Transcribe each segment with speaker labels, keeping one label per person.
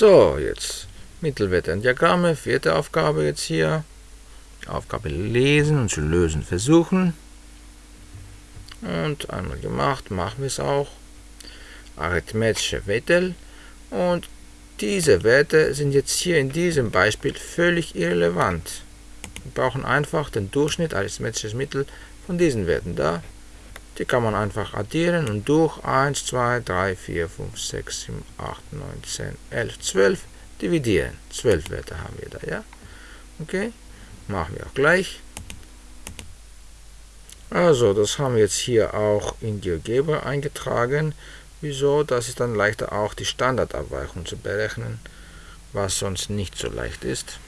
Speaker 1: So, jetzt Mittelwerte und Diagramme, vierte Aufgabe jetzt hier. Aufgabe lesen und zu lösen versuchen. Und einmal gemacht, machen wir es auch. Arithmetische Werte. Und diese Werte sind jetzt hier in diesem Beispiel völlig irrelevant. Wir brauchen einfach den Durchschnitt, arithmetisches Mittel von diesen Werten da. Die kann man einfach addieren und durch 1, 2, 3, 4, 5, 6, 7, 8, 9, 10, 11, 12 dividieren. 12 Werte haben wir da, ja? Okay, machen wir auch gleich. Also, das haben wir jetzt hier auch in GeoGebra eingetragen. Wieso? Das ist dann leichter auch die Standardabweichung zu berechnen, was sonst nicht so leicht ist.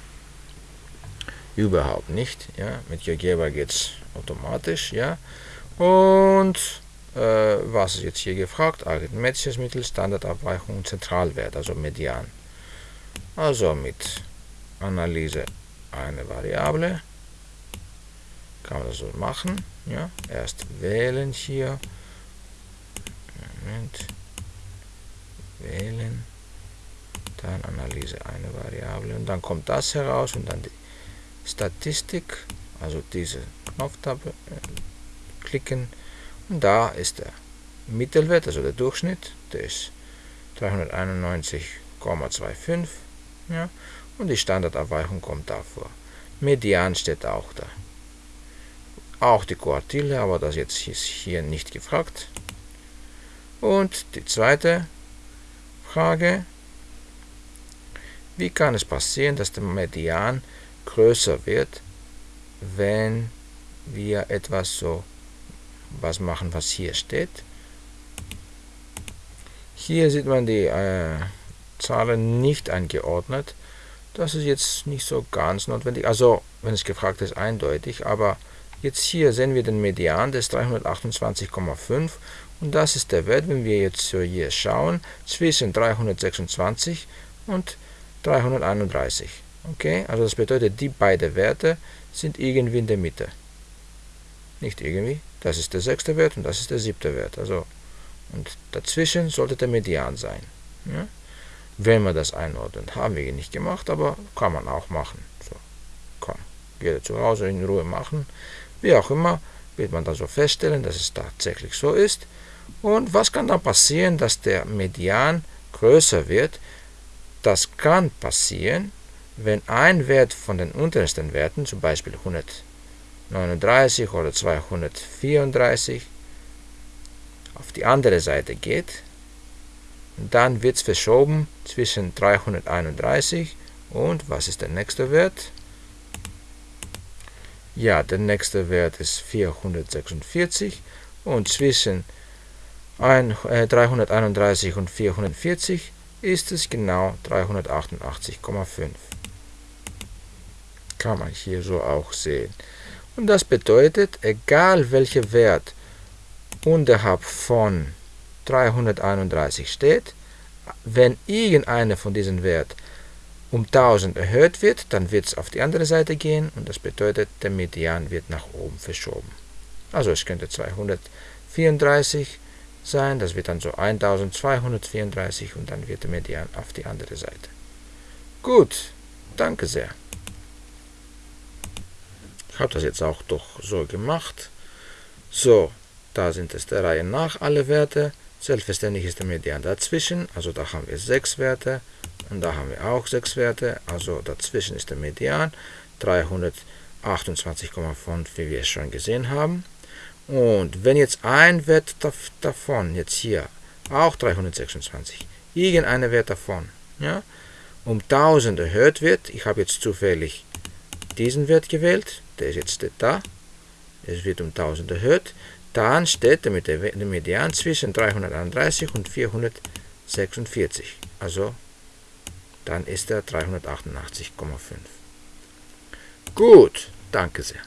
Speaker 1: Überhaupt nicht. Ja? Mit GeoGebra geht es automatisch. Ja? Und äh, was ist jetzt hier gefragt? Arithmetisches Mittel, Standardabweichung, Zentralwert, also Median. Also mit Analyse eine Variable kann man das so machen. Ja? Erst wählen hier Moment, wählen, dann Analyse eine Variable und dann kommt das heraus und dann die Statistik, also diese Knopftaste klicken und da ist der Mittelwert, also der Durchschnitt, der ist 391,25 ja, und die Standardabweichung kommt davor. Median steht auch da. Auch die Quartile, aber das jetzt ist hier nicht gefragt. Und die zweite Frage, wie kann es passieren, dass der Median größer wird, wenn wir etwas so was machen, was hier steht. Hier sieht man die äh, Zahlen nicht eingeordnet. Das ist jetzt nicht so ganz notwendig. Also, wenn es gefragt ist, eindeutig. Aber jetzt hier sehen wir den Median des 328,5 und das ist der Wert, wenn wir jetzt hier schauen, zwischen 326 und 331. Okay, also das bedeutet, die beiden Werte sind irgendwie in der Mitte. Nicht irgendwie, das ist der sechste Wert und das ist der siebte Wert. Also, und dazwischen sollte der Median sein. Ja? Wenn man das einordnet, haben wir nicht gemacht, aber kann man auch machen. So, kann jeder zu Hause in Ruhe machen. Wie auch immer, wird man dann so feststellen, dass es tatsächlich so ist. Und was kann dann passieren, dass der Median größer wird? Das kann passieren, wenn ein Wert von den untersten Werten, zum Beispiel 139 oder 234, auf die andere Seite geht, dann wird es verschoben zwischen 331 und was ist der nächste Wert? Ja, der nächste Wert ist 446 und zwischen 331 äh, und 440 ist es genau 388,5. Kann man hier so auch sehen. Und das bedeutet, egal welcher Wert unterhalb von 331 steht, wenn irgendeiner von diesen Werten um 1000 erhöht wird, dann wird es auf die andere Seite gehen und das bedeutet, der Median wird nach oben verschoben. Also es könnte 234 sein. Das wird dann so 1234 und dann wird der Median auf die andere Seite. Gut, danke sehr. Ich habe das jetzt auch doch so gemacht. So, da sind es der Reihe nach alle Werte. Selbstverständlich ist der Median dazwischen, also da haben wir sechs Werte und da haben wir auch sechs Werte, also dazwischen ist der Median 328,5, wie wir es schon gesehen haben. Und wenn jetzt ein Wert davon, jetzt hier, auch 326, irgendeiner Wert davon, ja, um 1000 erhöht wird, ich habe jetzt zufällig diesen Wert gewählt, der ist jetzt da, es wird um 1000 erhöht, dann steht der Median zwischen 331 und 446, also dann ist er 388,5. Gut, danke sehr.